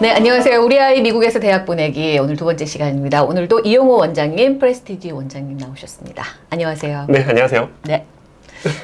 네, 안녕하세요. 우리 아이 미국에서 대학 보내기 오늘 두 번째 시간입니다. 오늘도 이용호 원장님, 프레스티지 원장님 나오셨습니다. 안녕하세요. 네, 안녕하세요. 네.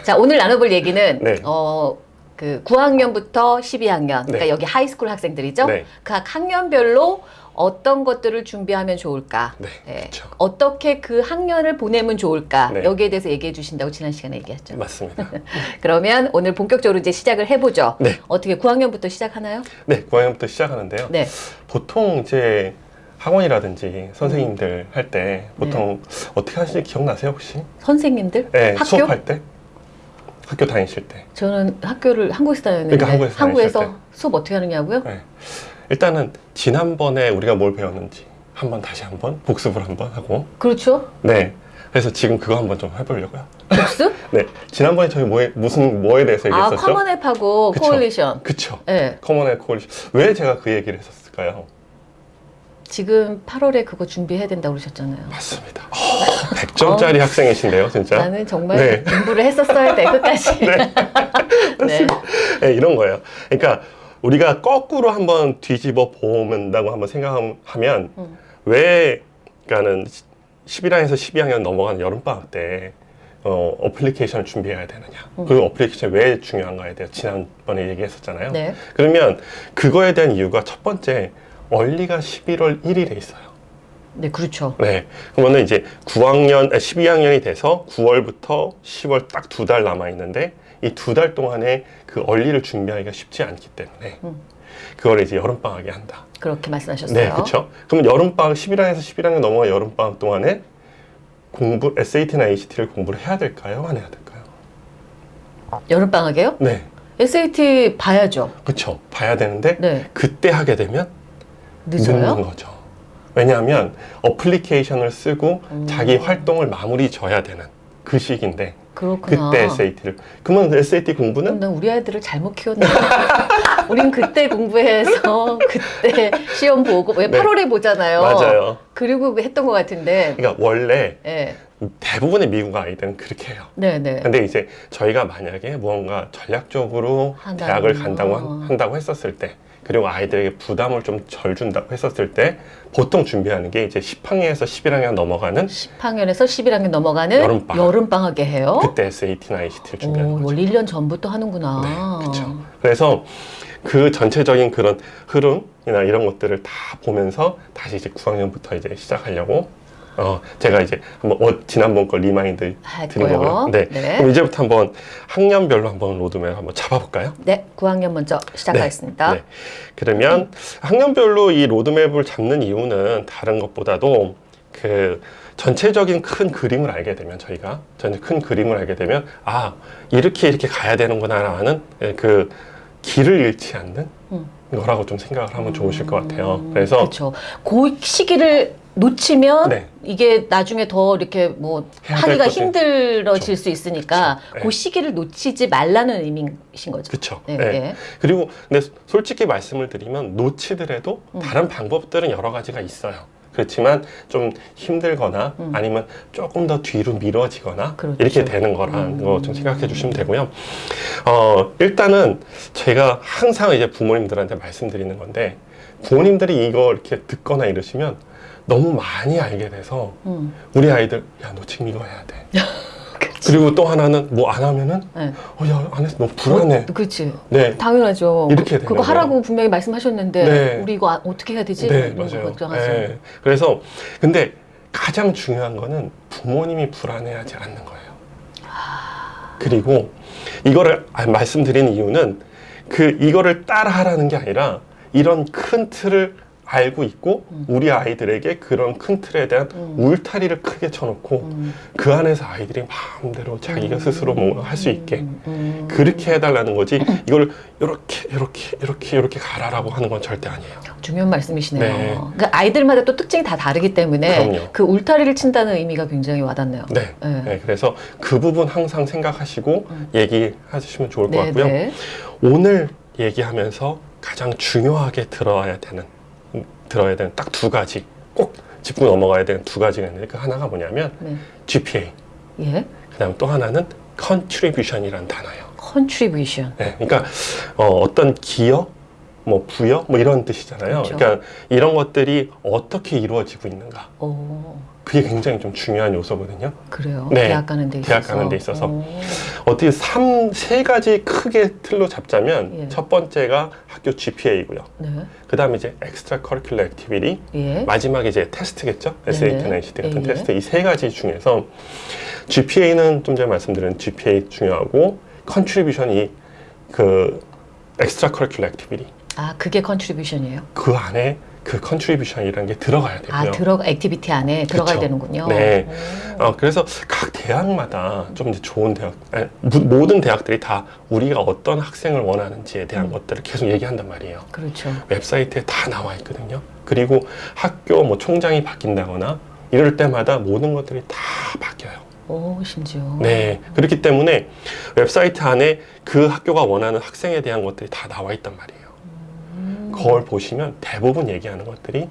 자, 오늘 나눠볼 얘기는 네. 어, 그 9학년부터 12학년, 그러니까 네. 여기 high school 학생들이죠. 네. 각 학년별로 어떤 것들을 준비하면 좋을까? 네, 예. 어떻게 그 학년을 보내면 좋을까? 네. 여기에 대해서 얘기해 주신다고 지난 시간에 얘기했죠. 맞습니다. 그러면 오늘 본격적으로 이제 시작을 해보죠. 네. 어떻게 9학년부터 시작하나요? 네, 9학년부터 시작하는데요. 네. 보통 이제 학원이라든지 선생님들 할때 보통 어떻게 하시는지 기억나세요, 혹시? 선생님들? 네, 학교? 수업할 때? 학교 다니실 때. 저는 학교를 한국에서 다녔는데 그러니까 한국에서 한국에서 수업 어떻게 하느냐고요? 네. 일단은 지난번에 우리가 뭘 배웠는지 한번 다시 한번 복습을 한번 하고 그렇죠. 네. 그래서 지금 그거 한번 좀 해보려고요. 복습? 네. 지난번에 저희 뭐에, 무슨 뭐에 대해서 아, 얘기했었죠? 커먼앱하고 그쵸. 코올리션. 그쵸. 네. 커먼의 코올리션. 왜 제가 그 얘기를 했었을까요? 지금 8월에 그거 준비해야 된다고 그러셨잖아요. 맞습니다. 100점짜리 학생이신데요, 진짜. 어. 나는 정말 네. 공부를 했었어야 돼, 끝까지. 네. 네, 이런 거예요. 그러니까 우리가 거꾸로 한번 뒤집어 보면다고 한번 생각하면 음. 왜 그러니까는 11학년에서 12학년 넘어가는 여름방학 때 어, 어플리케이션을 준비해야 되느냐. 그 어플리케이션이 왜 중요한가에 대해 지난번에 얘기했었잖아요. 네. 그러면 그거에 대한 이유가 첫 번째 얼리가 11월 1일에 있어요. 네, 그렇죠. 네. 그러면은 이제 9학년, 12학년이 돼서 9월부터 10월 딱 두 달 남아 있는데 이 두 달 동안에 그 얼리를 준비하기가 쉽지 않기 때문에 음. 그걸 이제 여름방학에 한다. 그렇게 말씀하셨어요. 네, 그렇죠. 그럼 여름방학 11학년에서 11학년 넘어가 여름방학 동안에 공부 SAT나 ACT를 공부를 해야 될까요? 안 해야 될까요? 여름방학에요? 네, SAT 봐야죠. 그렇죠. 봐야 되는데 네. 그때 하게 되면 늦어요? 거죠. 왜냐하면 어플리케이션을 쓰고 음. 자기 활동을 마무리 져야 되는 그 시기인데 그렇구나. 그때 SAT를 그러면 SAT 공부는 난 우리 아이들을 잘못 키웠네. 우린 그때 공부해서 그때 시험 보고 왜 네. 8월에 보잖아요. 맞아요. 그리고 했던 것 같은데. 그러니까 원래 네. 대부분의 미국 아이들은 그렇게 해요. 네, 네. 근데 이제 저희가 만약에 무언가 전략적으로. 대학을 간다고 한- 어. 한다고 했었을 때 그리고 아이들에게 부담을 좀 덜 준다고 했었을 때 보통 준비하는 게 이제 10학년에서 11학년 넘어가는 10학년에서 11학년 넘어가는 여름방학. 여름방학에 해요. 그때 SAT나 ACT를 준비하는 오, 거죠. 원래 1년 전부터 하는구나. 네, 그렇죠. 그래서 그 전체적인 그런 흐름이나 이런 것들을 다 보면서 다시 이제 9학년부터 이제 시작하려고 어 제가 이제 한번 어, 지난번 거 remind 할 드린. 거고요. 네. 네. 그럼 이제부터 한번 학년별로 한번 로드맵 한번 잡아볼까요? 네, 9학년 먼저 시작하겠습니다. 네. 그러면 학년별로 이 로드맵을 잡는 이유는 다른 것보다도 그 전체적인 큰 그림을 알게 되면 저희가 전체 큰 그림을 알게 되면 아 이렇게 이렇게 가야 되는구나라는 그 길을 잃지 않는 음. 거라고 좀 생각을 하면 좋으실 것 같아요. 그래서 그렇죠. 그 시기를 놓치면 네. 이게 나중에 더 이렇게 뭐 하기가. 힘들어질 수 있으니까 그쵸. 네. 그 시기를 놓치지 말라는 의미신 거죠. 그렇죠. 네, 네. 네. 그리고 근데 솔직히 말씀을 드리면 놓치더라도 음. 다른 방법들은 여러 가지가 있어요. 그렇지만 좀 힘들거나 음. 아니면 조금 더 뒤로 미뤄지거나 그렇죠. 이렇게 되는 거라는 음. 거좀 생각해 주시면 되고요. 어, 일단은 제가 항상 이제 부모님들한테 말씀드리는 건데 부모님들이 이거 이렇게 듣거나 이러시면 너무 많이 알게 돼서 음. 우리 아이들 야 너 지금 이거 해야 돼. 그리고 또 하나는 뭐 안 하면은 네. 어야안 해서 너무 불안해. 그렇지. 네. 당연하죠. 이렇게 되는 그거. 하라고 분명히 말씀하셨는데 네. 우리 이거 아- 어떻게 해야 되지? 네, 맞아요. 네. 그래서 근데 가장 중요한 거는 부모님이 불안해하지 않는 거예요. 그리고 이거를 아- 말씀드리는 이유는 그 이거를 따라 하라는 게 아니라 이런 큰 틀을 알고 있고 음. 우리 아이들에게 그런 큰 틀에 대한 음. 울타리를 크게 쳐놓고 음. 그 안에서 아이들이 마음대로 자기가 스스로 뭔가 할 수 있게 음, 음. 그렇게 해달라는 거지 이걸 이렇게 이렇게 이렇게 이렇게 가라라고 하는 건 절대 아니에요. 중요한 말씀이시네요. 네. 그러니까 아이들마다 또 특징이 다 다르기 때문에 그럼요. 그 울타리를 친다는 의미가 굉장히 와닿네요. 네. 네. 네, 그래서 그 부분 항상 생각하시고 음. 얘기해 주시면 좋을 것 네, 같고요. 네. 오늘 얘기하면서 가장 중요하게 들어야 되는 음, 들어야 되는 딱 두 가지 꼭 짚고 넘어가야 되는 두 가지가 있는데 그 하나가 뭐냐면 네. GPA 예. 그 다음 또 하나는 contribution이라는 단어예요. contribution. 네, 그러니까 어, 떤 기여, 뭐 부여, 뭐 이런 뜻이잖아요. 그렇죠. 그러니까 이런 것들이 어떻게 이루어지고 있는가. 오, 그게 굉장히 좀 중요한 요소거든요. 그래요. 네, 대학 가는 데 있어서. 대학 가는 데 있어서. 오, 어떻게 삼, 세 가지 크게 틀로 잡자면 예. 첫 번째가 학교 GPA이고요. 네. 그 다음에 이제 curricular activity, 예. 마지막에 이제 테스트겠죠? 네네. SAT나 ACT 같은 예, 예. 테스트 이 세 가지 중에서 GPA는 좀 전에 말씀드린 GPA 중요하고 contribution이 그 extra curricular activity 아, 그게 contribution이에요? 그 안에 그 contribution이라는 게 들어가야 되고요. 아, 들어 activity 안에 들어가야 그쵸. 되는군요. 네. 오. 어, 그래서 각 대학마다 좀 이제 좋은 대학, 아니, 모- 모든 대학들이 다 우리가 어떤 학생을 원하는지에 대한 음. 것들을 계속 얘기한단 말이에요. 그렇죠. 웹사이트에 다 나와 있거든요. 그리고 학교 뭐 총장이 바뀐다거나 이럴 때마다 모든 것들이 다 바뀌어요. 오, 심지어. 네. 그렇기 때문에 웹사이트 안에 그 학교가 원하는 학생에 대한 것들이 다 나와 있단 말이에요. 음. 그걸 보시면 대부분 얘기하는 것들이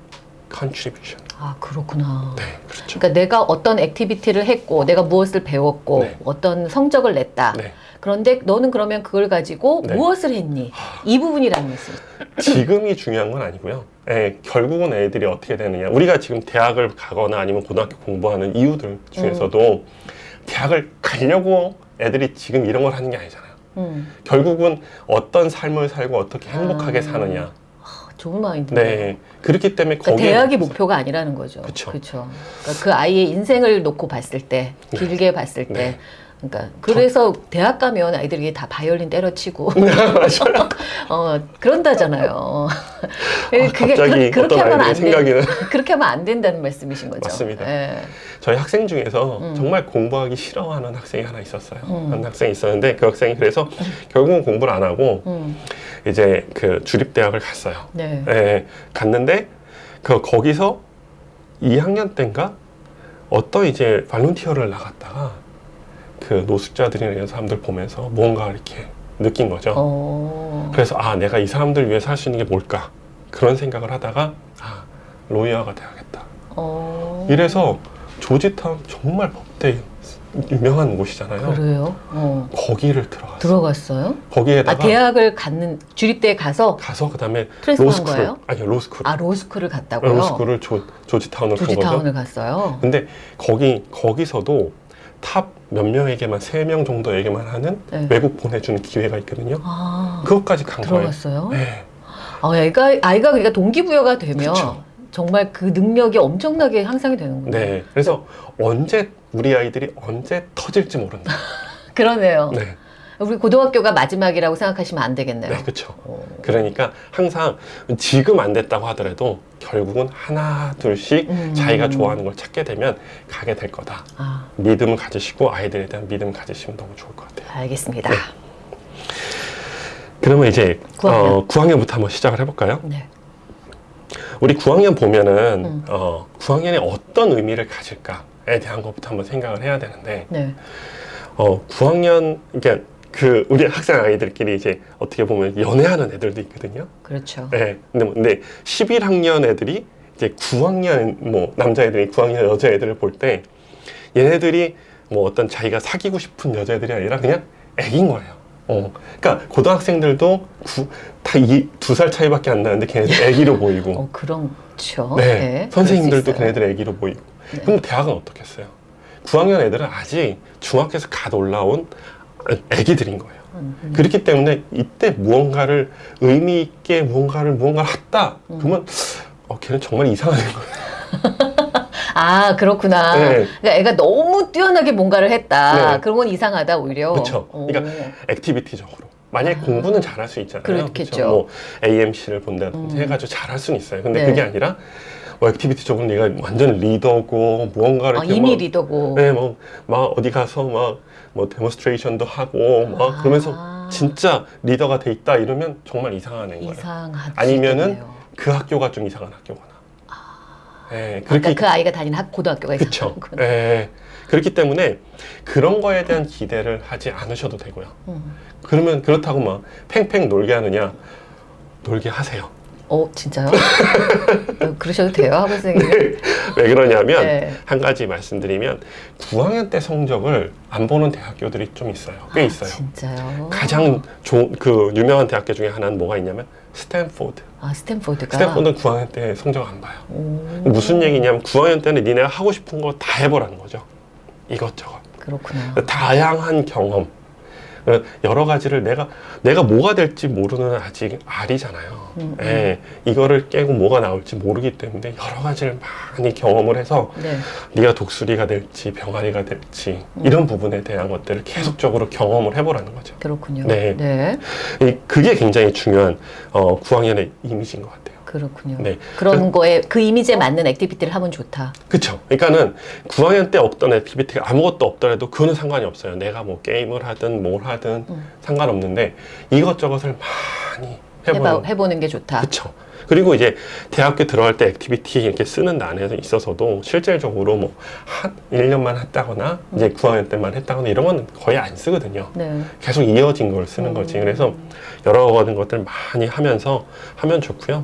contribution. 아, 그렇구나. 네, 그렇죠. 그러니까 내가 어떤 activity를 했고 내가 무엇을 배웠고 네. 어떤 성적을 냈다. 네. 그런데 너는 그러면 그걸 가지고 네. 무엇을 했니? 이 부분이라는 말씀. 지금이 중요한 건 아니고요. 예, 결국은 애들이 어떻게 되느냐. 우리가 지금 대학을 가거나 아니면 고등학교 공부하는 이유들 중에서도 대학을 가려고 애들이 지금 이런 걸 하는 게 아니잖아요. 음, 결국은 어떤 삶을 살고 어떻게 행복하게 아. 사느냐. 좋은 마인드네요. 네. 그렇기 때문에 그러니까 거기에 대학이 목표가 아니라는 거죠. 그쵸. 그러니까 그 아이의 인생을 놓고 봤을 때, 네. 길게 봤을 때, 네. 그러니까 그래서 대학 가면 아이들이 다 바이올린 때려치고 맞아요. 어 그런다잖아요. 아, 갑자기 그, 렇게 하면 안 나. 그렇게 하면 안 된다는 말씀이신 거죠. 맞습니다. 예. 저희 학생 중에서 음. 정말 공부하기 싫어하는 학생이 하나 있었어요. 음. 한 학생이 있었는데 그 학생이 그래서 결국은 공부를 안 하고 음, 이제 그 주립 대학을 갔어요. 네. 예, 갔는데 그 거기서 2학년 때인가 어떤 이제 발론티어를 나갔다가 그 노숙자들이나 이런 사람들 보면서 뭔가 이렇게 느낀 거죠. 어. 그래서 아 내가 이 사람들 위해 살 수 있는 게 뭘까 그런 생각을 하다가 아 로이어가 돼야겠다. 어. 이래서 조지타운 정말 법대 유명한 곳이잖아요. 그래요. 어. 거기를 들어갔어요. 들어갔어요? 거기에다가 아 대학을 갔는 주립대에 가서 가서 그다음에 거예요? 아니요 로스쿨 아 로스쿨을 갔다고요? 로스쿨을 조, 거죠. 조지타운을 갔어요. 근데 거기 거기서도 탑 몇 명에게만 세 명 정도에게만 하는 네. 외국 보내주는 기회가 있거든요. 아 그것까지 간. 들어갔어요? 네. 아, 애가 아이가 그러니까 동기부여가 되면 그쵸. 정말 그 능력이 엄청나게 향상이 되는군요. 네. 그래서 언제 우리 아이들이 언제 터질지 모른다. 그러네요. 네. 우리 고등학교가 마지막이라고 생각하시면 안 되겠네요. 네, 그렇죠. 어. 그러니까 항상 지금 안 됐다고 하더라도 결국은 하나 둘씩 음. 자기가 좋아하는 걸 찾게 되면 가게 될 거다. 아, 믿음을 가지시고 아이들에 대한 믿음을 가지시면 너무 좋을 것 같아요. 알겠습니다. 네. 그러면 이제 9학년. 어, 9학년부터 한번 시작을 해볼까요? 네. 우리 9학년 보면은 음. 어, 9학년이 어떤 의미를 가질까에 대한 것부터 한번 생각을 해야 되는데 네. 어, 9학년 그러니까 그 우리 학생 아이들끼리 이제 어떻게 보면 연애하는 애들도 있거든요. 그렇죠. 네. 근데, 뭐- 근데 11학년 애들이 이제 9학년 뭐 남자애들이 9학년 여자애들을 볼 때 얘네들이 뭐 어떤 자기가 사귀고 싶은 여자애들이 아니라 그냥 애긴 거예요. 어. 그러니까 고등학생들도 다두 살 차이밖에 안 나는데 걔네들 애기로 보이고 어, 그렇죠. 네. 네, 선생님들도. 걔네들 애기로 보이고. 네. 근데 대학은 어떻겠어요? 9학년 애들은 아직 중학교에서 갓 올라온 애기들인 거예요. 음, 음. 그렇기 때문에 이때 무언가를 의미 있게 무언가를 무언가를 했다. 음. 그러면 어, 걔는 정말 이상한 거예요. 아 그렇구나. 네. 그러니까 애가 너무 뛰어나게 뭔가를 했다. 네. 그런 건 이상하다 오히려. 오. 그러니까 activity적으로. 만약에 아. 공부는 잘할 수 있잖아요. 그렇겠죠. 그쵸? 뭐 AMC를 본다든지 음. 해가지고 잘할 수는 있어요. 근데 네. 그게 아니라 뭐 activity적으로 얘가 완전 리더고 무언가를 아, 이미 막 리더고. 네, 뭐, 막 어디 가서 막, 뭐, demonstration도 하고, 막, 아. 그러면서 진짜 리더가 돼 있다 이러면 정말 이상한 애인 거예요. 아니면은 그 학교가 좀 이상한 학교거나. 예, 그러니까 그렇게, 그 아이가 다니는 학, 고등학교가 그쵸. 있었구나. 예, 그렇기 때문에 그런 거에 대한 기대를 하지 않으셔도 되고요. 음. 그러면 그렇다고 막 팽팽 놀게 하느냐? 놀게 하세요. 어, 진짜요? 어, 그러셔도 돼요, 학원 선생님. 왜 그러냐면 네. 한 가지 말씀드리면 9학년 때 성적을 안 보는 대학교들이 좀 있어요. 꽤 있어요. 진짜요? 가장 좋은 그 유명한 대학교 중에 하나는 뭐가 있냐면 스탠포드. 아, 스탠포드가. 스탠포드는 9학년 때 성적 안 봐요. 오, 무슨 얘기냐면 9학년 때는 니네가 하고 싶은 거 다 해보라는 거죠. 이것저것. 그렇구나. 다양한 경험. 여러 가지를 내가 내가 뭐가 될지 모르는 아직 알이잖아요. 음, 예, 이거를 깨고 뭐가 나올지 모르기 때문에 여러 가지를 많이 경험을 해서 네. 네가 독수리가 될지 병아리가 될지 이런 부분에 대한 것들을 계속적으로 경험을 해보라는 거죠. 그렇군요. 네. 네. 이- 그게 굉장히 중요한 어, 9학년의 이미지인 것 같아요. 그렇군요. 네. 그런 거에 그 이미지에 맞는 activity를 하면 좋다. 그쵸. 그러니까는 9학년 때 없던 activity가 아무것도 없더라도 그거는 상관이 없어요. 내가 뭐 게임을 하든 뭘 하든 음. 상관없는데 이것저것을 많이 해보는. 해보는 게 좋다. 그쵸. 그리고 이제 대학교 들어갈 때 activity 이렇게 쓰는 난에 있어서도 실질적으로 뭐 한 1년만 했다거나 이제 9학년 때만 했다거나 이런 건 거의 안 쓰거든요. 네. 계속 이어진 걸 쓰는 음. 거지. 그래서 여러 가지 것들 많이 하면서 하면 좋고요.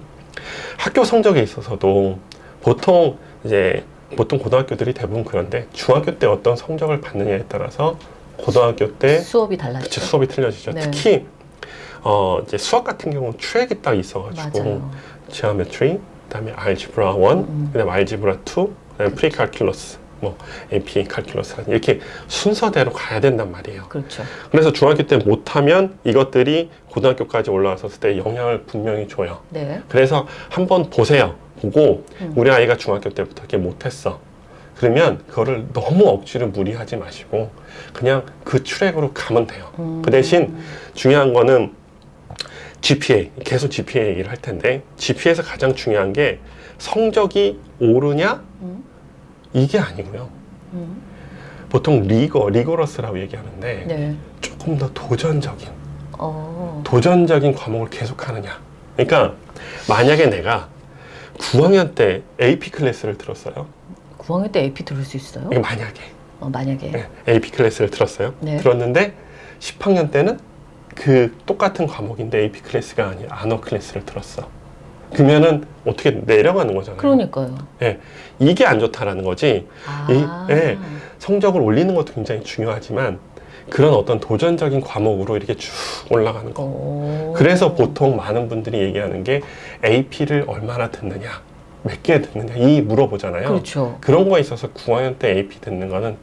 학교 성적에 있어서도 보통 이제 보통 고등학교들이 대부분 그런데 중학교 때 어떤 성적을 받느냐에 따라서 고등학교 때 수업이 달라지죠. 그치, 수업이 틀려지죠. 네. 특히 어 이제 수학 같은 경우는 트랙이 딱 있어가지고 맞아요. geometry, 그다음에 algebra 1, 음. 그다음에 algebra 2, 그다음에 precalculus, 뭐 AP calculus 이렇게 순서대로 가야 된단 말이에요. 그렇죠. 그래서 중학교 때 못하면 이것들이 고등학교까지 올라왔을 때 영향을 분명히 줘요. 네. 그래서 한번 보세요. 보고 음. 우리 아이가 중학교 때부터 이렇게 못했어. 그러면 그거를 너무 억지로 무리하지 마시고 그냥 그 트랙으로 가면 돼요. 음. 그 대신 중요한 거는 GPA 계속 GPA 얘기를 할 텐데 GPA에서 가장 중요한 게 성적이 오르냐 음. 이게 아니고요. 음. 보통 rigor- rigorous라고 얘기하는데 네. 조금 더 도전적인 어. 도전적인 과목을 계속하느냐. 그러니까 만약에 내가 9학년 때 AP 클래스를 들었어요. 9학년 때 AP 들을 수 있어요? 만약에 어, 만약에. 네, AP 클래스를 들었어요. 네. 들었는데 10학년 때는 그 똑같은 과목인데 AP 클래스가 아닌 honor 클래스를 들었어. 그러면은 어떻게 내려가는 거잖아요. 그러니까요. 예, 이게 안 좋다라는 거지. 아. 예. 성적을 올리는 것도 굉장히 중요하지만 그런 어떤 도전적인 과목으로 이렇게 쭉 올라가는 거. 오. 그래서 보통 많은 분들이 얘기하는 게 AP를 얼마나 듣느냐, 몇 개 듣느냐, 이 물어보잖아요. 그렇죠. 그런 거에 있어서 9학년 때 AP 듣는 거는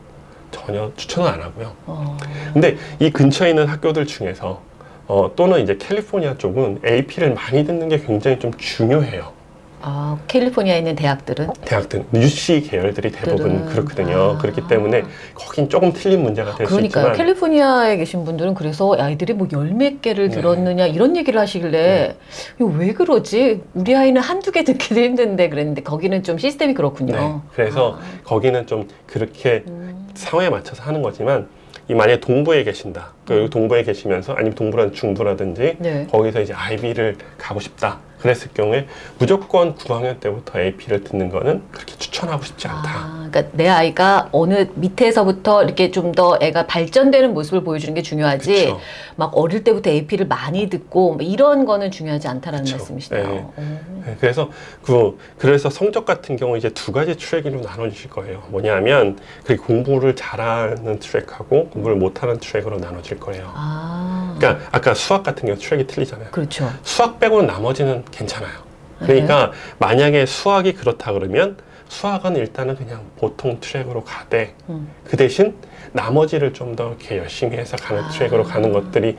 전혀 추천은 안 하고요. 어. 근데 이 근처에 있는 학교들 중에서 어, 또는 이제 캘리포니아 쪽은 AP를 많이 듣는 게 굉장히 좀 중요해요. 아, 캘리포니아에 있는 대학들은 대학들, UC 계열들이 대부분 그렇거든요. 아. 그렇기 때문에 거긴 조금 틀린 문제가 될수 그러니까요. 있지만 캘리포니아에 계신 분들은 그래서 아이들이 뭐 열 몇 개를 네. 들었느냐 이런 얘기를 하시길래 이거 왜 그러지? 우리 아이는 한두 개 듣기도 힘든데 그랬는데 거기는 좀 시스템이 그렇군요. 네. 그래서 아. 거기는 좀 그렇게 음. 상황에 맞춰서 하는 거지만 이 만약에 동부에 계신다. 그 음. 동부에 계시면서 아니면 동부라든 중부라든지 네. 거기서 이제 아이비를 가고 싶다. 그랬을 경우에 무조건 9학년 때부터 AP를 듣는 거는 그렇게 추천하고 싶지 않다. 아, 그러니까 내 아이가 어느 밑에서부터 이렇게 좀 더 애가 발전되는 모습을 보여주는 게 중요하지. 그쵸. 막 어릴 때부터 AP를 많이 듣고 뭐 이런 거는 중요하지 않다라는 그쵸. 말씀이시네요. 네. 오. 네, 그래서 그 그래서 성적 같은 경우 이제 두 가지 트랙으로 나눠주실 거예요. 뭐냐면 그 공부를 잘하는 트랙하고 공부를 못하는 트랙으로 나눠질 거예요. 아, 그러니까 아까 수학 같은 경우 트랙이 틀리잖아요. 그렇죠. 수학 빼고는 나머지는 괜찮아요. 그러니까 만약에 수학이 그렇다 그러면 수학은 일단은 그냥 보통 트랙으로 가되 음. 그 대신 나머지를 좀 더 이렇게 열심히 해서 가는 아. 트랙으로 가는 것들이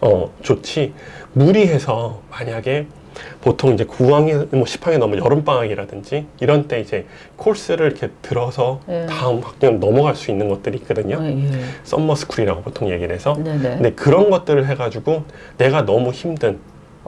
어 좋지 무리해서 만약에 보통 이제 9학년 뭐 10학년 넘으면 여름 방학이라든지 이런 때 이제 코스를 이렇게 들어서 네. 다음 학년 넘어갈 수 있는 것들이 있거든요. 어, 예. summer school이라고 보통 얘기를 해서 네네. 근데 그런 것들을 해가지고 내가 너무 힘든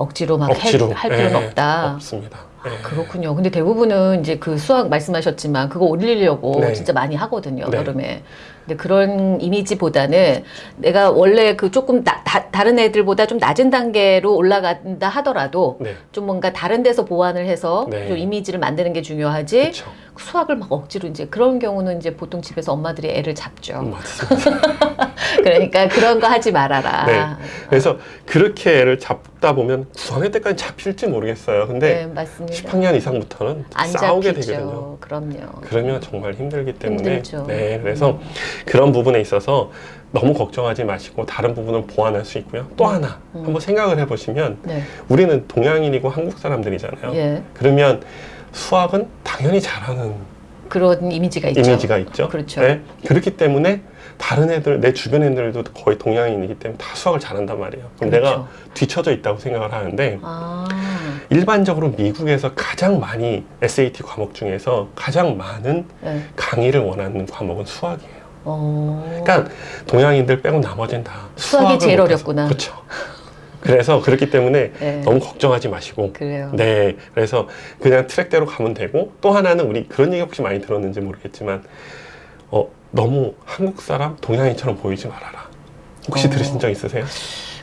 억지로 막 억지로 해- 할 필요는 예, 없다. 없습니다. 아, 예. 그렇군요. 근데 대부분은 이제 그 수학 말씀하셨지만 그거 올리려고 네. 진짜 많이 하거든요. 네. 여름에. 근데 그런 이미지보다는 내가 원래 그 조금 나- 다, 다른 애들보다 좀 낮은 단계로 올라간다 하더라도 네. 좀 뭔가 다른 데서 보완을 해서 네. 좀 이미지를 만드는 게 중요하지 그렇죠. 수학을 막 억지로 이제 그런 경우는 이제 보통 집에서 엄마들이 애를 잡죠. 음. 그러니까 그런 거 하지 말아라. 네. 그래서 그렇게 애를 잡다 보면 9학년 때까지 잡힐지 모르겠어요. 근데 네, 맞습니다. 10학년 이상부터는 안 싸우게 잡히죠. 되거든요. 그럼요. 그러면 정말 힘들기 때문에 힘들죠. 네 그래서 그런 부분에 있어서 너무 걱정하지 마시고 다른 부분을 보완할 수 있고요. 또 하나 음. 한번 생각을 해보시면 네. 우리는 동양인이고 한국 사람들이잖아요. 예. 그러면 수학은 당연히 잘하는 그런 이미지가 있죠. 이미지가 있죠. 그렇죠. 네. 그렇기 때문에 다른 애들, 내 주변 애들도 거의 동양인이기 때문에 다 수학을 잘한단 말이에요. 그럼 그렇죠. 내가 뒤처져 있다고 생각을 하는데 아. 일반적으로 미국에서 가장 많이 SAT 과목 중에서 가장 많은 네. 강의를 원하는 과목은 수학이에요. 어. 그러니까 동양인들 빼고 나머지는 다 수학이 제일 못해서. 어렵구나. 그렇죠. 그래서 그렇기 때문에 네. 너무 걱정하지 마시고 그래요. 네, 그래서 그냥 트랙대로 가면 되고 또 하나는 우리 그런 얘기 혹시 많이 들었는지 모르겠지만 어 너무 한국 사람 동양인처럼 보이지 말아라. 혹시 어. 들으신 적 있으세요?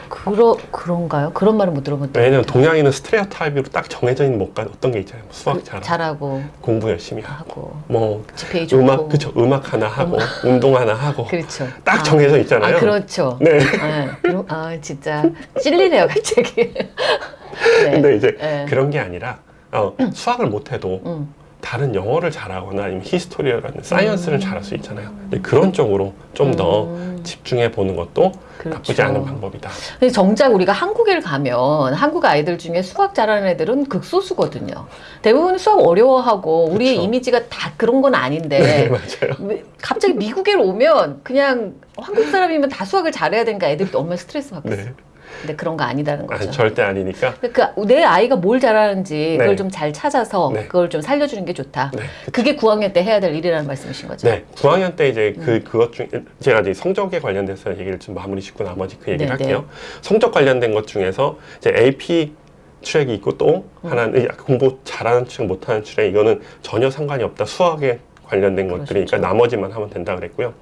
그러 그런가요? 그런 말은 못것 왜냐면. 동양인은 스트레오 타입으로 딱 정해져 있는 뭔가 어떤 게 있잖아요. 뭐 수학 그, 잘하고 공부 열심히 하고 뭐 지페이 좋고 음악 그쵸 음악 하나 하고 운동 하나 하고 그렇죠. 딱 아. 정해져 있잖아요. 아 그렇죠. 네. 아, 그럼, 아 진짜 찔리네요 갑자기. 네. 근데 이제 네. 그런 게 아니라 어, 수학을 못해도 음. 다른 영어를 잘하거나 아니면 history라든 science를 잘할 수 있잖아요. 그런 쪽으로 좀더 음. 집중해 보는 것도 그렇죠. 나쁘지 않은 방법이다. 근데 정작 우리가 한국에 가면 한국 아이들 중에 수학 잘하는 애들은 극소수거든요. 대부분 수학 어려워하고 우리의 그렇죠. 이미지가 다 그런 건 아닌데 네, 갑자기 미국에 오면 그냥 한국 사람이면 다 수학을 잘해야 되니까 애들이 얼마나 스트레스 받겠어. 네. 근데 그런 거 아니다는 아, 거죠. 절대 아니니까. 그러니까 내 아이가 뭘 잘하는지 그걸 네. 좀잘 찾아서 네. 그걸 좀 살려주는 게 좋다. 네. 그게 9학년 때 해야 될 일이라는 말씀이신 거죠. 네, 9학년 때 이제 음. 그 그것 중 제가 이제 성적에 관련돼서 얘기를 좀 마무리 짓고 나머지 그 얘기를 네, 할게요. 성적 관련된 것 중에서 이제 AP 트랙이 있고 또 음. 하나는 이 공부 잘하는 트랙 못하는 트랙 이거는 전혀 상관이 없다. 수학에 관련된 것들이니까 그렇죠. 나머지만 하면 된다 그랬고요.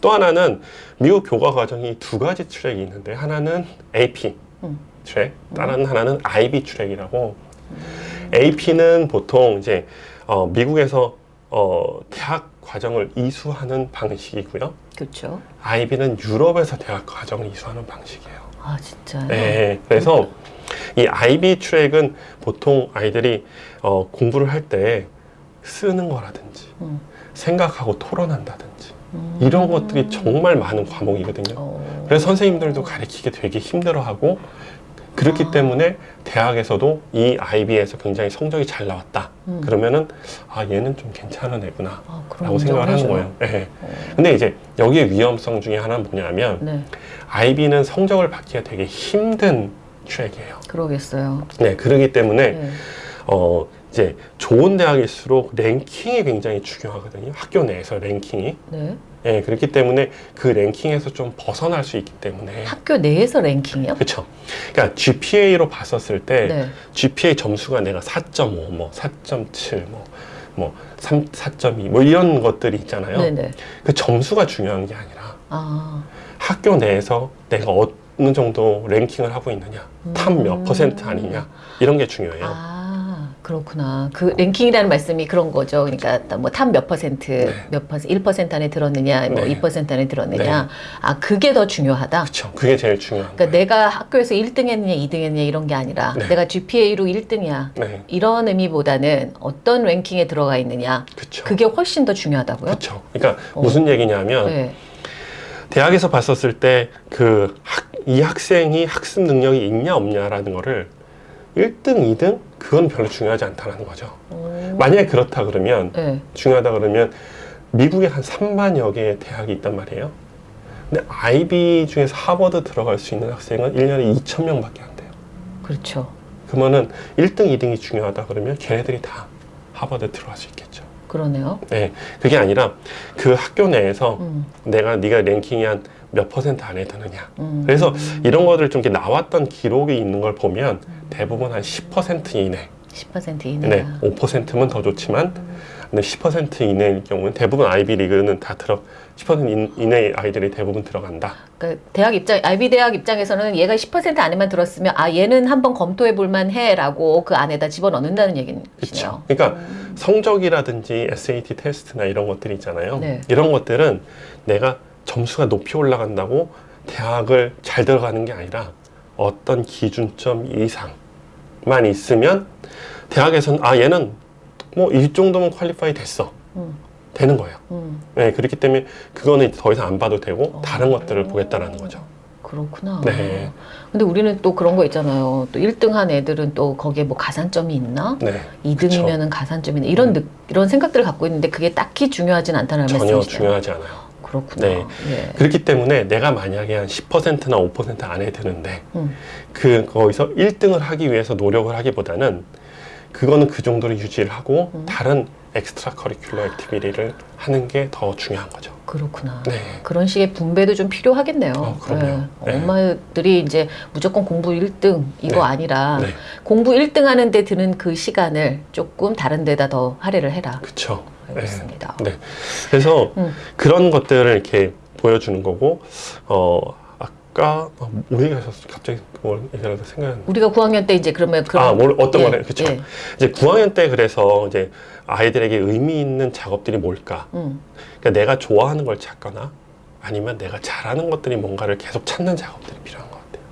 또 하나는 미국 교과 과정이 두 가지 트랙이 있는데 하나는 AP 음. 트랙, 다른 하나는 IB 트랙이라고 AP는 보통 이제 어, 미국에서 어, 대학 과정을 이수하는 방식이고요. 그렇죠. IB는 유럽에서 대학 과정을 이수하는 방식이에요. 아 진짜요? 네, 그래서 이 IB 트랙은 보통 아이들이 어, 공부를 할때 쓰는 거라든지 음. 생각하고 토론한다든지 음. 이런 것들이 정말 많은 과목이거든요. 어. 그래서 선생님들도 가르치기 되게 힘들어하고 그렇기 아. 때문에 대학에서도 이 IB에서 굉장히 성적이 잘 나왔다. 음. 그러면은 아 얘는 좀 괜찮은 애구나. 아, 라고 생각을 하는 거예요. 네. 어. 근데 이제 여기에 위험성 중에 하나는 뭐냐면 네, IB는 성적을 받기가 되게 힘든 트랙이에요. 그러겠어요. 네, 그러기 때문에 네. 어 이제 좋은 대학일수록 랭킹이 굉장히 중요하거든요. 학교 내에서 랭킹이. 네. 예, 그렇기 때문에 그 랭킹에서 좀 벗어날 수 있기 때문에 학교 내에서 랭킹이요? 그렇죠. 그러니까 GPA로 봤었을 때 네. GPA 점수가 내가 4.5, 뭐 4.7, 뭐, 뭐 3, 4.2, 뭐 이런 것들이 있잖아요. 네네. 그 점수가 중요한 게 아니라 아, 학교 내에서 내가 어느 정도 랭킹을 하고 있느냐, top 몇 음. 퍼센트 아니냐 이런 게 중요해요. 아, 그렇구나. 그 랭킹이라는 말씀이 그런 거죠. 그러니까 뭐 top 몇 퍼센트, 네. 몇 퍼센트, 1% 안에 들었느냐, 뭐 네. 2% 안에 들었느냐. 네. 아, 그게 더 중요하다. 그렇죠. 그게 제일 중요한 그러니까 거예요. 내가 학교에서 1등 했느냐, 2등 했느냐 이런 게 아니라 네. 내가 GPA로 1등이야. 네, 이런 의미보다는 어떤 랭킹에 들어가 있느냐. 그렇죠. 그게 훨씬 더 중요하다고요? 그렇죠. 그러니까 어. 무슨 얘기냐면 네. 대학에서 봤었을 때 그 이 학생이 학습 능력이 있냐 없냐라는 거를 1등, 2등 그건 별로 중요하지 않다는 거죠. 오. 만약에 그렇다 그러면 네. 중요하다 그러면 미국에 한 3만여 개의 대학이 있단 말이에요. 근데 IB 중에서 하버드 들어갈 수 있는 학생은 1년에 2천 명밖에 안 돼요. 그렇죠. 그러면은 1등, 2등이 중요하다 그러면 걔네들이 다 하버드 들어갈 수 있겠죠. 그러네요. 네, 그게 아니라 그 학교 내에서 음, 내가 네가 랭킹이 한 몇 퍼센트 안에 드느냐. 음. 그래서 이런 것들 좀 이렇게 나왔던 기록이 있는 걸 보면 대부분 한 10% 이내, 10% 네, 이내야. 5%면 더 좋지만 근데 10% 이내일 경우는 대부분 아이비리그는 다 들어 10% 인- 이내의 아이들이 대부분 들어간다. 그러니까 대학 입장, IB 대학 입장에서는 얘가 10% 안에만 들었으면 아 얘는 한번 검토해 볼만 해라고 그 안에다 집어 넣는다는 얘기시네요. 그렇죠. 그러니까 성적이라든지 SAT 테스트나 이런 것들이 있잖아요. 네. 이런 것들은 내가 점수가 높이 올라간다고 대학을 잘 들어가는 게 아니라 어떤 기준점 이상만 있으면 대학에서는 아 얘는 뭐 이 정도면 퀄리파이 됐어. 음. 되는 거예요. 음, 네, 그렇기 때문에 그거는 더 이상 안 봐도 되고 어. 다른 것들을 보겠다라는 거죠. 그렇구나. 네. 근데 우리는 또 그런 거 있잖아요. 또 1등 한 애들은 또 거기에 뭐 가산점이 있나? 네, 2등이면은 가산점이 있나? 이런 느, 이런 생각들을 갖고 있는데 그게 딱히 중요하진 않다는 전혀 말씀이시죠. 중요하지 않아요. 그렇구나. 네. 예. 그렇기 때문에 내가 만약에 한 10%나 5% 안에 드는데 음. 그 거기서 1등을 하기 위해서 노력을 하기보다는 그거는 그 정도로 유지를 하고 음. 다른 extracurricular activity를 하는 게 더 중요한 거죠. 그렇구나. 네. 그런 식의 분배도 좀 필요하겠네요. 어, 그럼요. 네. 엄마들이 이제 무조건 공부 1등 이거 네. 아니라 네. 공부 1등 하는데 드는 그 시간을 조금 다른 데다 더 할애를 해라. 그렇죠. 알겠습니다. 네. 그래서 음. 그런 것들을 이렇게 보여주는 거고 어 아까 어, 뭐 얘기하셨어? 갑자기 그걸 얘기하다 생각났는데 우리가 9학년 때 이제 그러면 그런 아, 뭘 어떤 예, 거래? 그쵸. 예. 이제 9학년 때 그래서 이제 아이들에게 의미 있는 작업들이 뭘까? 음. 그러니까 내가 좋아하는 걸 찾거나 아니면 내가 잘하는 것들이 뭔가를 계속 찾는 작업들이 필요한 것 같아요.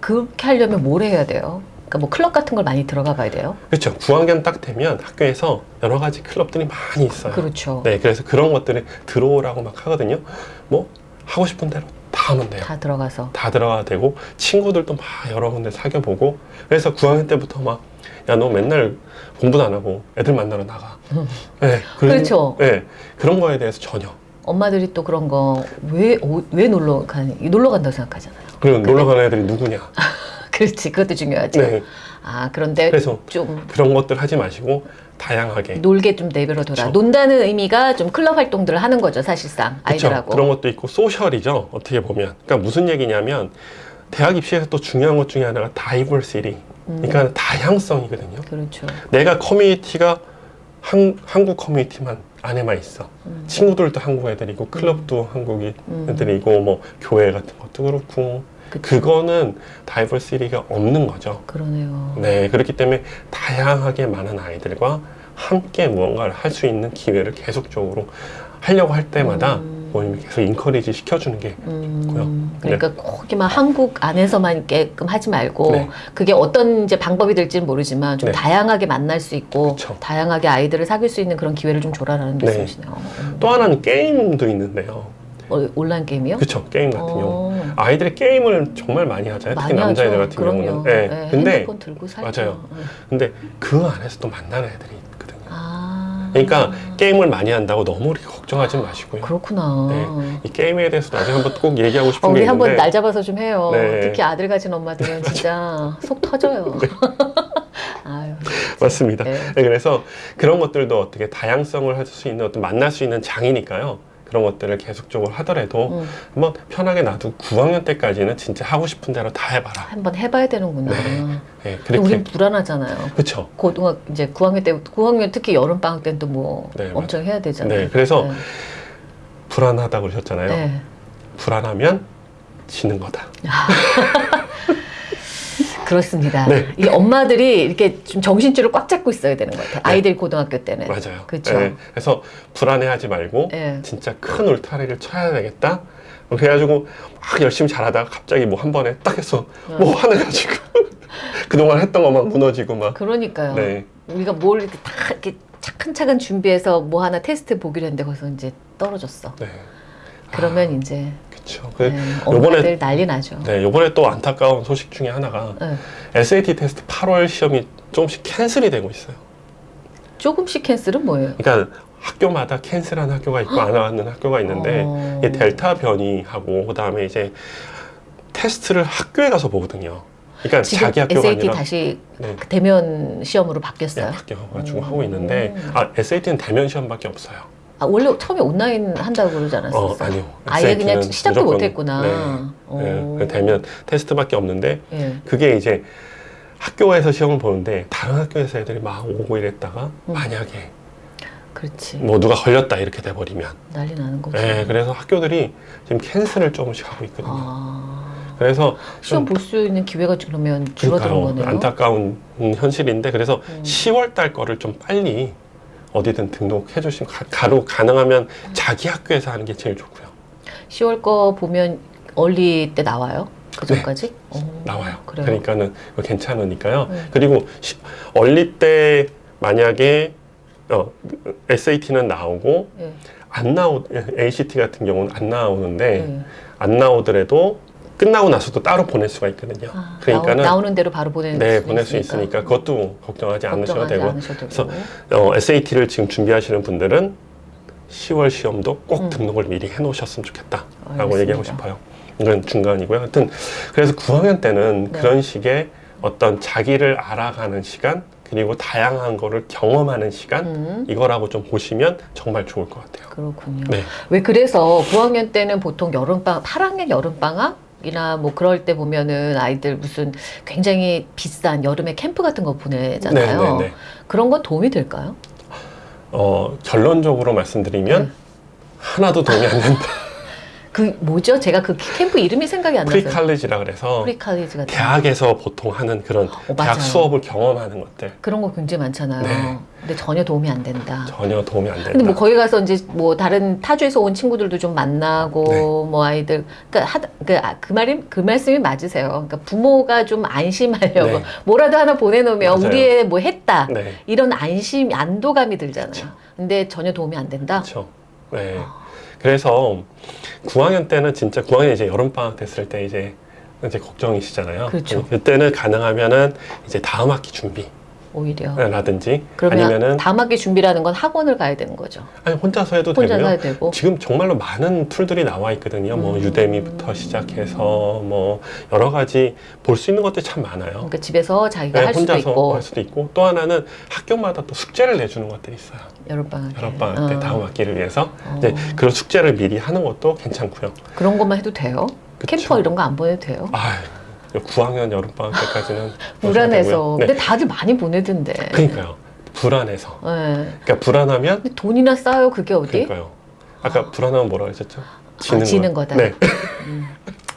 그렇게 하려면 뭘 해야 돼요? 그러니까 뭐 클럽 같은 걸 많이 들어가 봐야 돼요. 그렇죠. 9학년 딱 되면 학교에서 여러 가지 클럽들이 많이 있어요. 그렇죠. 네, 그래서 그런 것들을 들어오라고 막 하거든요. 뭐 하고 싶은 대로 다 하면 돼요. 다 들어가서. 다 들어가야 되고 친구들도 막 여러 군데 사귀어 보고 그래서 9학년 때부터 막 야 너 맨날 공부도 안 하고 애들 만나러 나가. 네, 그런- 그렇죠. 네, 그런 거에 대해서 전혀. 엄마들이 또 그런 거 왜왜 놀러 간 놀러 간다고 생각하잖아요. 그리고 놀러 가는 애들이 누구냐. 그렇지. 그것도 중요하지. 네, 아, 그런데 그래서 좀 그런 것들 하지 마시고 다양하게. 놀게 좀 내버려 둬라. 그쵸. 논다는 의미가 좀 클럽 활동들을 하는 거죠, 사실상 그쵸? 아이들하고. 그런 것도 있고 소셜이죠. 어떻게 보면. 그러니까 무슨 얘기냐면 대학 입시에서 또 중요한 것 중에 하나가 다이버시티. 음, 그러니까 다양성이거든요. 그렇죠. 내가 커뮤니티가 한, 한국 커뮤니티만 안에만 있어. 음. 친구들도 한국 애들이고 클럽도 한국 음. 애들이고 뭐 교회 같은 것도 그렇고 그쵸. 그거는 다이버시티가 없는 거죠. 그러네요. 네, 그렇기 때문에 다양하게 많은 아이들과 함께 무언가를 할 수 있는 기회를 계속적으로 하려고 할 때마다 음. 부모님이 계속 인커리지 시켜주는 게 음, 있고요. 그러니까 꼭이만 한국 안에서만 있게끔 하지 말고 네. 그게 어떤 이제 방법이 될지는 모르지만 좀 네. 다양하게 만날 수 있고 그쵸. 다양하게 아이들을 사귈 수 있는 그런 기회를 좀 줘라라는 네. 말씀이시네요. 음. 또 하나는 게임도 있는데요. 어, 온라인 게임이요? 그쵸, 게임 같은 경우. 어, 아이들이 게임을 정말 많이 하잖아요. 특히 많이 남자애들 하죠. 같은 그럼요. 경우는. 네. 네, 근데. 맞아요. 네. 근데 그 안에서 또 만나는 애들이 있거든요. 아, 그러니까 게임을 많이 한다고 너무 우리 걱정하지 마시고요. 그렇구나. 네. 이 게임에 대해서 나중에 한번 꼭 얘기하고 싶은 어, 게 우리 한번 있는데 날 잡아서 좀 해요. 네. 특히 아들 가진 엄마들은 진짜 속 터져요. 아유, 맞습니다. 네. 네, 그래서 그런 것들도 어떻게 다양성을 할 수 있는 어떤 만날 수 있는 장이니까요. 그런 것들을 계속적으로 하더라도 음, 한번 편하게 놔두고 9학년 때까지는 진짜 하고 싶은 대로 다 해봐라. 한번 해봐야 되는구나. 네. 네, 근데 우린 그렇게 불안하잖아요. 그렇죠. 고등학 이제 9학년 때 9학년 특히 여름 방학 때는 또뭐 네, 엄청 해야 되잖아요. 네, 그래서 네. 불안하다고 그러셨잖아요. 네. 불안하면 지는 거다. 그렇습니다. 네. 이 엄마들이 이렇게 좀 정신줄을 꽉 잡고 있어야 되는 것 같아요. 아이들 고등학교 때는. 맞아요. 그쵸. 네, 그래서 불안해하지 말고 네. 진짜 큰 울타리를 쳐야 되겠다. 그래가지고 막 열심히 잘하다가 갑자기 뭐 한 번에 딱 해서 뭐 화내가지고 그동안 했던 것만 무너지고 막. 그러니까요. 네. 우리가 뭘 이렇게 다 이렇게 차근차근 준비해서 뭐 하나 테스트 보기로 했는데 거기서 이제 떨어졌어. 네. 그러면 이제 그렇죠. 그, 네, 요번에- 엄마들 난리 나죠. 네, 요번에 또 안타까운 소식 중에 하나가 네. SAT 테스트 8월 시험이 조금씩 cancel이 되고 있어요. 조금씩 cancel은 뭐예요? 그러니까 학교마다 cancel한 학교가 있고 안 하는 학교가 있는데 어. 이 델타 변이하고 그다음에 이제 테스트를 학교에 가서 보거든요. 그러니까 자기 학교가 SAT 아니라 다시 네, 대면 시험으로 네, 바뀌었어요. 바뀌어가지고 음. 하고 있는데 아 SAT는 대면 시험밖에 없어요. 아, 원래 처음에 온라인 한다고 그러지 않았어요? 어 아니요. 아예 그냥 시작도 못했구나. 네, 오. 네, 대면 테스트밖에 없는데 예. 그게 이제 학교에서 시험을 보는데 다른 학교에서 애들이 막 오고 이랬다가 음. 만약에 그렇지. 뭐 누가 걸렸다 이렇게 돼버리면. 난리 나는 거지. 예, 그래서 학교들이 지금 캔슬을 조금씩 하고 있거든요. 아. 그래서 시험 좀볼수 있는 기회가 그러면 줄어드는. 거네요. 안타까운 음, 현실인데 그래서 음. 10월 달 거를 좀 빨리 어디든 등록해 주시면 가, 가로 가능하면 자기 학교에서 하는 게 제일 좋고요. 10월 거 보면 얼리 때 나와요? 그 네. 전까지? 어, 나와요. 그래요. 그러니까는 괜찮으니까요. 네. 그리고 시- 얼리 때 만약에 어, SAT는 나오고 예. 안 나오 ACT 같은 경우는 안 나오는데 예. 안 나오더라도 끝나고 나서도 따로 보낼 수가 있거든요. 아, 그러니까는 나오, 는 대로 바로 보낼 네 수 보낼 수 있으니까. 있으니까 그것도 걱정하지 않으셔도 되고 않으셔도 그래서. 어, SAT를 지금 준비하시는 분들은 10월 시험도 꼭 음. 등록을 미리 해놓으셨으면 좋겠다라고 알겠습니다. 얘기하고 싶어요. 이건 중간이고요. 하여튼 그래서 9학년 때는 네. 그런 식의 어떤 자기를 알아가는 시간 그리고 다양한 거를 경험하는 시간 음, 이거라고 좀 보시면 정말 좋을 것 같아요. 그렇군요. 네. 왜 그래서 9학년 때는 보통 여름방학, 8학년 여름방학? 이나 뭐 그럴 때 보면은 아이들 무슨 굉장히 비싼 여름에 캠프 같은 거 보내잖아요. 네, 네, 네. 그런 건 도움이 될까요? 어, 결론적으로 말씀드리면 네. 하나도 도움이 안 된다. 그 뭐죠? 제가 그 캠프 이름이 생각이 안 나서. 프리칼리지라 그래서 pre-college 같은. 대학에서 보통 하는 그런 어, 대학. 수업을 경험하는 것들 그런 거 굉장히 많잖아요. 네. 근데 전혀 도움이 안 된다. 전혀 도움이 안 된다. 근데 뭐 거기 가서 이제 뭐 다른 타주에서 온 친구들도 좀 만나고 네. 뭐 아이들 그러니까 하다 그, 아, 그 말이 그 말씀이 맞으세요. 그러니까 부모가 좀 안심하려고 네. 뭐라도 하나 보내놓으면 맞아요. 우리 애뭐 했다 네. 이런 안심 안도감이 들잖아요. 그쵸. 근데 전혀 도움이 안 된다. 그렇죠. 네. 그래서 9학년 때는 진짜 9학년 이제 여름 방학 됐을 때 이제 이제 걱정이시잖아요. 그렇죠. 그때는 가능하면은 이제 다음 학기 오히려. 준비라든지 그러면 아니면은 다음 학기 준비라는 건 학원을 가야 되는 거죠. 아니 혼자서 해도 혼자 되고요. 되고. 지금 정말로 많은 툴들이 나와 있거든요. 뭐 음. 유데미부터 시작해서 뭐 여러 가지 볼 수 있는 것들이 참 많아요. 그러니까 집에서 자기가 네, 할 수도 혼자서 있고 할 수도 있고 또 하나는 학교마다 또 숙제를 내주는 것들이 있어요. 여름방학 때. 여름방학 때 어. 다음 학기를 위해서 어. 이제 그런 숙제를 미리 하는 것도 괜찮고요. 그런 것만 해도 돼요? 그쵸. 캠퍼 이런 거 안 보내도 돼요? 아, 9학년 여름방학 때까지는 불안해서. 되고요. 네. 근데 다들 많이 보내던데. 그러니까요. 불안해서. 네. 그러니까 불안하면 근데 돈이나 싸요 그게 어디? 그러니까요. 아까 불안하면 뭐라 그랬었죠? 지는, 아, 지는 거. 거다. 네.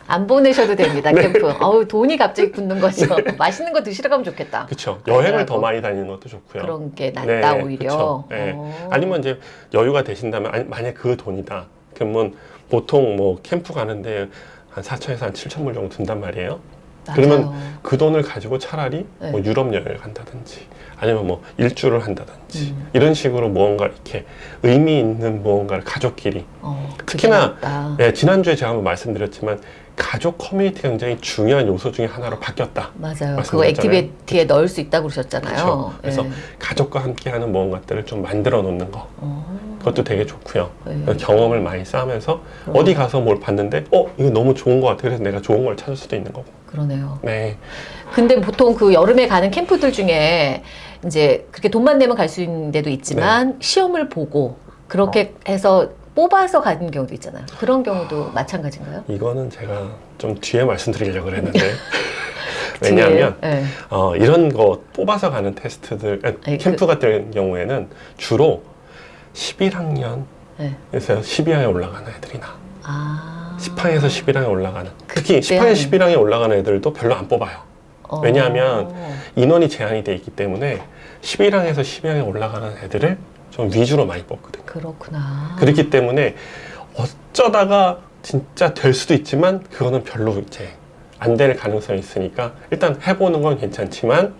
안 보내셔도 됩니다 캠프. 어우 돈이 갑자기 붙는 거죠. 맛있는 거 드시러 가면 좋겠다. 그렇죠. 여행을 더. 많이 다니는 것도 좋고요. 그런 게 낫다 네, 오히려. 네. 어. 아니면 이제 여유가 되신다면 아니, 만약 그 돈이다. 그러면 보통 뭐 캠프 가는데 한 4천에서 한 7천 불 정도 든단 말이에요. 맞아요. 그러면 그 돈을 가지고 차라리 네. 뭐 유럽 여행을 간다든지 아니면 뭐 일주를 한다든지 음. 이런 식으로 무언가 이렇게 의미 있는 무언가를 가족끼리 어, 특히나. 예, 지난주에 제가 한번 말씀드렸지만 가족 커뮤니티가 굉장히 중요한 요소 중에 하나로 바뀌었다. 맞아요. 그거. activity에 넣을 수 있다고 그러셨잖아요. 그렇죠. 그래서 예. 가족과 함께하는 무언가들을 좀 만들어 놓는 거 어. 그것도 되게 좋고요. 네. 경험을 많이 쌓으면서 그럼. 어디 가서 뭘 봤는데 어 이거 너무 좋은 것 같아. 그래서 내가 좋은 걸 찾을 수도 있는 거고. 그러네요. 네, 근데 보통 그 여름에 가는 캠프들 중에 이제 그렇게 돈만 내면 갈 수 있는 데도 있지만 네. 시험을 보고 그렇게 어. 해서 뽑아서 가는 경우도 있잖아요. 그런 경우도 마찬가지인가요? 이거는 제가 좀 뒤에 말씀드리려고 그랬는데 왜냐하면 예. 어, 이런 거 뽑아서 가는 테스트들 아니, 아니, 캠프 같은 경우에는 주로 11학년에서 예. 12학년에 올라가는 애들이 나. 아. 10항에서 11항에 올라가는. 특히 그때 10항에 하는- 11항에 올라가는 애들도 별로 안 뽑아요. 어. 왜냐하면 인원이 제한이 돼 있기 때문에 11항에서 12항에 올라가는 애들을 좀 위주로 많이 뽑거든요. 그렇구나. 그렇기 때문에 어쩌다가 진짜 될 수도 있지만 그거는 별로 이제 안 될 가능성이 있으니까 일단 해보는 건 괜찮지만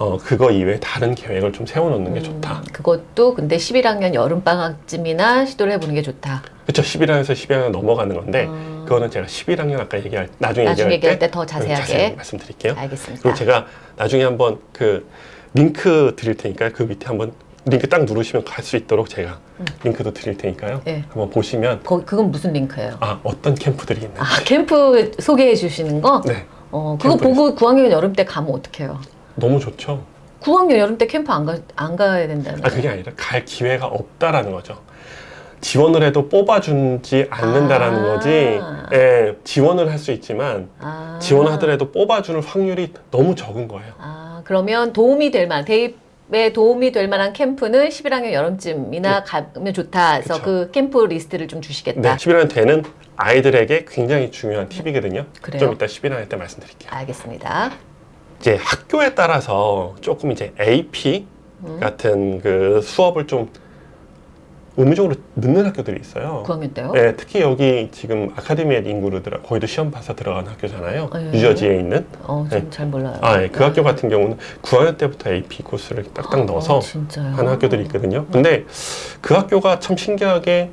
어, 그거 이외에 다른 계획을 좀 세워놓는 게 좋다. 음, 그것도 근데 11학년 여름방학쯤이나 시도를 해보는 게 좋다. 그렇죠. 11학년에서 12학년 넘어가는 건데 음. 그거는 제가 11학년 아까 얘기할 나중에, 나중에 얘기할 얘기할 때 더 자세하게. 말씀드릴게요. 알겠습니다. 그리고 제가 나중에 한번 그 링크 드릴 테니까 그 밑에 한번 링크 딱 누르시면 갈 수 있도록 제가 음. 링크도 드릴 테니까요. 네. 한번 보시면 거, 그건 무슨 링크예요? 아 어떤 캠프들이 있는지. 아, 캠프 소개해 주시는 거? 네, 어, 그거 캠프 보고 9학년 여름 때 가면 어떡해요? 너무 좋죠. 9학년 여름 때 캠프 안, 가, 안 가야 된다는 아 그게 아니라 갈 기회가 없다라는 거죠. 지원을 해도 뽑아주지 않는다라는 아. 거지. 예, 지원을 할 수 있지만 아. 지원하더라도 뽑아주는 확률이 너무 적은 거예요. 아, 그러면 도움이 될 만, 대입 학업에 도움이 될 만한 캠프는 11학년 여름쯤이나 가면 좋다. 해서 그쵸. 그 캠프 리스트를 좀 주시겠다. 네, 11학년 때는 아이들에게 굉장히 중요한 팁이거든요. 그래요? 좀 이따 11학년 때 말씀드릴게요. 알겠습니다. 이제 학교에 따라서 조금 이제 AP 음. 같은 그 수업을 좀 의무적으로 넣는 학교들이 있어요. 9학년 때요? 네, 특히 여기 지금 아카데미의 인구로 들어 거기도 시험 봐서 들어간 학교잖아요. 네. 뉴저지에 있는. 어, 좀잘 몰라요. 아, 예, 그 학교 같은 경우는 9학년 때부터 AP 코스를 딱딱 넣어서 어, 진짜요? 하는 학교들이 있거든요. 근데 그 학교가 참 신기하게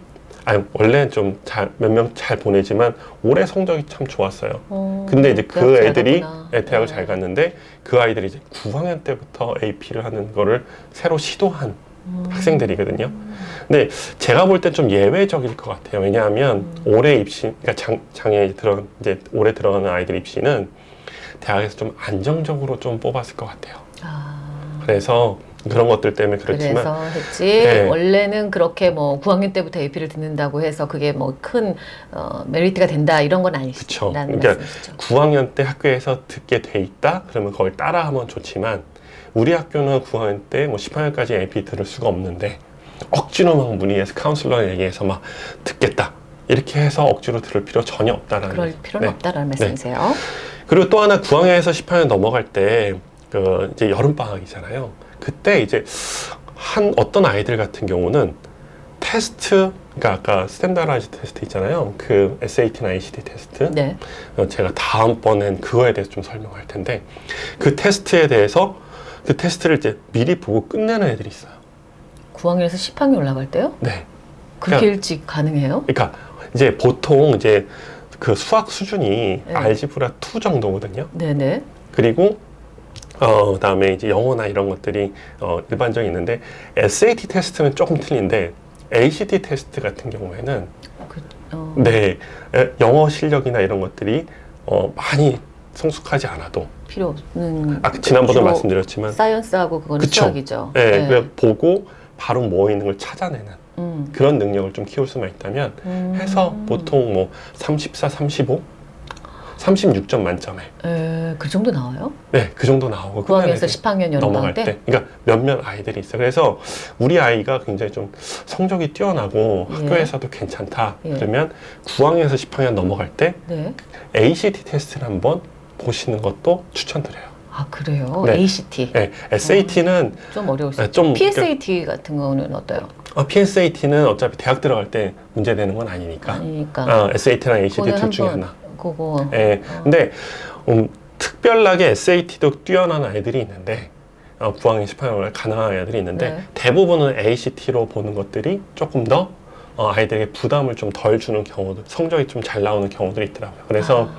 아니 원래 좀잘몇명 잘 보내지만 올해 성적이 참 좋았어요. 어, 근데 이제 그 애들이. 예, 대학을 어. 잘 갔는데 그 아이들이 이제 9학년 때부터 AP를 하는 거를 새로 시도한 음. 학생들이거든요. 근데 제가 볼땐좀 예외적일 것 같아요. 왜냐하면 음. 올해 입시, 그러니까 장, 장에 들어 이제 올해 들어가는 아이들 입시는 대학에서 좀 안정적으로 좀 뽑았을 것 같아요. 아. 그래서 그런 것들 때문에 그렇지만 그래서 했지 네. 원래는 그렇게 뭐 9학년 때부터 AP를 듣는다고 해서 그게 뭐큰 어, 메리트가 된다 이런 건. 아니라는 그러니까 말씀이시죠. 9학년 때 학교에서 듣게 돼 있다? 그러면 그걸 따라하면 좋지만 우리 학교는 9학년 때 뭐 10학년까지 AP 들을 수가 없는데 억지로 막 문의해서 카운슬러 얘기해서 막 듣겠다. 이렇게 해서 억지로 들을 필요 전혀 없다라는 그럴 필요는 네. 없다라는 네. 말씀이세요. 그리고 또 하나 9학년에서 10학년 넘어갈 때 그 이제 여름 방학이잖아요. 그때 이제 한 어떤 아이들 같은 경우는 테스트 그러니까 아까 standardized test 있잖아요. 그 SAT나 ACT 테스트. 네. 어, 제가 다음번엔 그거에 대해서 좀 설명할 텐데 그 테스트에 대해서 그 테스트를 이제 미리 보고 끝내는 애들이 있어요. 9학년에서 10학년 올라갈 때요? 네. 그렇게 그러니까- 일찍 가능해요? 그러니까 이제 보통 이제 그 수학 수준이 네. Algebra 2 정도거든요. 네네. 그리고 어 그 다음에 이제 영어나 이런 것들이 어 일반적인 있는데 SAT 테스트는 조금 틀린데 ACT 테스트 같은 경우에는 그, 어, 네 에, 영어 실력이나 이런 것들이 어 많이 성숙하지 않아도 필요 없는. 아 지난번에 말씀드렸지만 사이언스하고 그거는 그쵸. 수학이죠. 네, 그냥 보고 바로 뭐 있는 걸 찾아내는 음. 그런 능력을 좀 키울 수만 있다면 음. 해서 보통 뭐 34, 35, 36점 만점에 에, 그 정도 나와요? 네 그 정도 나오고 끝나는 9학년에서 애들 10학년 여름 넘어갈 방학 때? 때, 그러니까 몇몇 아이들이 있어요. 그래서 우리 아이가 굉장히 좀 성적이 뛰어나고 예. 학교에서도 괜찮다. 예. 그러면 9학년에서 10학년 넘어갈 때 네. ACT 테스트를 한번 보시는 것도 추천드려요. 아 그래요? 네. ACT 네, SAT는 좀 어려울 수 네, 있죠. 좀 PSAT 같은 거는 어때요? 어, PSAT는 어차피 대학 들어갈 때 문제 되는 건 아니니까. 아니니까. 어, SAT나 ACT 둘 중에 하나. 그거 예. 어. 근데 음, 특별하게 SAT도 뛰어난 아이들이 있는데 어, 9학년, 10학년 가능한 아이들이 있는데 네. 대부분은 ACT로 보는 것들이 조금 더 어, 아이들에게 부담을 좀 덜 주는 경우도 성적이 좀 잘 나오는 경우들이 있더라고요. 그래서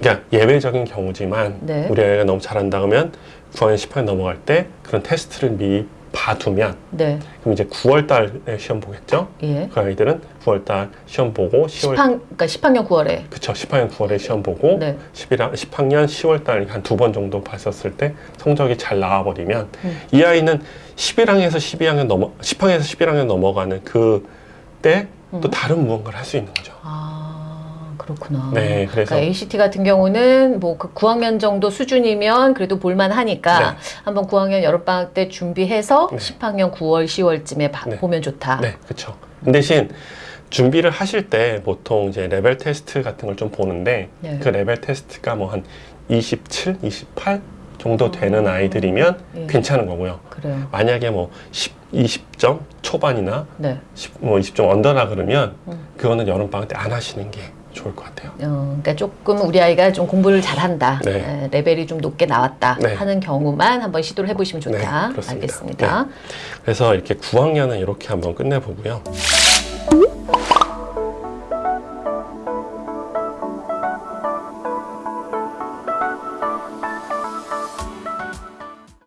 그러니까 예외적인 경우지만 네. 우리 아이가 너무 잘한다 그러면 9학년, 10학년 넘어갈 때 그런 테스트를 미리 봐두면 네. 그럼 이제 9월 달에 시험 보겠죠? 예. 그 아이들은 9월 달 시험 보고 10월 10학, 그러니까 10학년 9월에. 그쵸 10학년 9월에 시험 보고 네. 11학, 10학년 10월 달 한 두 번 정도 봤었을 때 성적이 잘 나와버리면 음. 이 아이는 11학년에서 12학년 넘어 10학년에서 11학년 넘어가는 그때또 음. 다른 무언가를 할 수 있는 거죠. 아, 그렇구나. 네, 그래서 그러니까 ACT 같은 경우는 뭐 그 9학년 정도 수준이면 그래도 볼만하니까 네. 한번 9학년 여름방학 때 준비해서 네. 10학년 9월, 10월쯤에 네. 보면 좋다. 네, 그렇죠. 대신 준비를 하실 때 보통 이제 레벨 테스트 같은 걸 좀 보는데 네. 그 레벨 테스트가 뭐 한 27, 28 정도 되는 아이들이면 예. 괜찮은 거고요. 그래요. 만약에 뭐 10, 20점 초반이나 네. 10, 뭐 20점 under라 그러면 음. 그거는 여름 방학 때 안 하시는 게 좋을 것 같아요. 어, 그러니까 조금 우리 아이가 좀 공부를 잘한다, 네. 레벨이 좀 높게 나왔다 네. 하는 경우만 한번 시도를 해보시면 좋다. 네, 알겠습니다. 네. 그래서 이렇게 9학년은 이렇게 한번 끝내보고요.